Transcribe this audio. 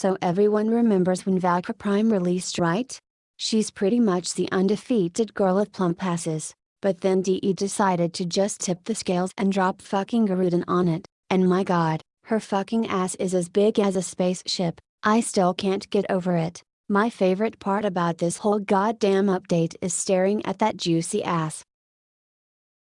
So everyone remembers when Valkyrie Prime released right? She's pretty much the undefeated girl of plump passes, but then DE decided to just tip the scales and drop fucking Garudin on it, and my god, her fucking ass is as big as a spaceship, I still can't get over it. My favorite part about this whole goddamn update is staring at that juicy ass.